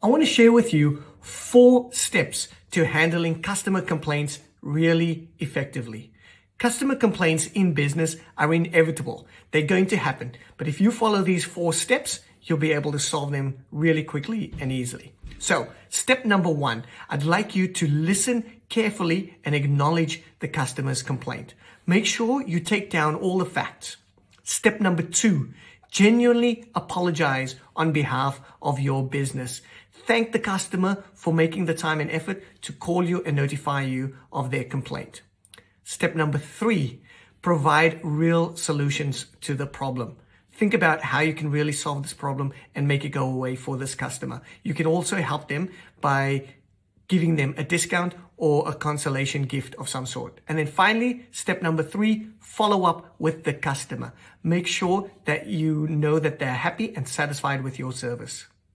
I want to share with you four steps to handling customer complaints really effectively. Customer complaints in business are inevitable. They're going to happen. But if you follow these four steps, you'll be able to solve them really quickly and easily. So step number one, I'd like you to listen carefully and acknowledge the customer's complaint. Make sure you take down all the facts. Step number two, genuinely apologize on behalf of your business. Thank the customer for making the time and effort to call you and notify you of their complaint. Step number three, provide real solutions to the problem. Think about how you can really solve this problem and make it go away for this customer. You can also help them by giving them a discount or a consolation gift of some sort. And then finally, step number three, follow up with the customer. Make sure that you know that they're happy and satisfied with your service.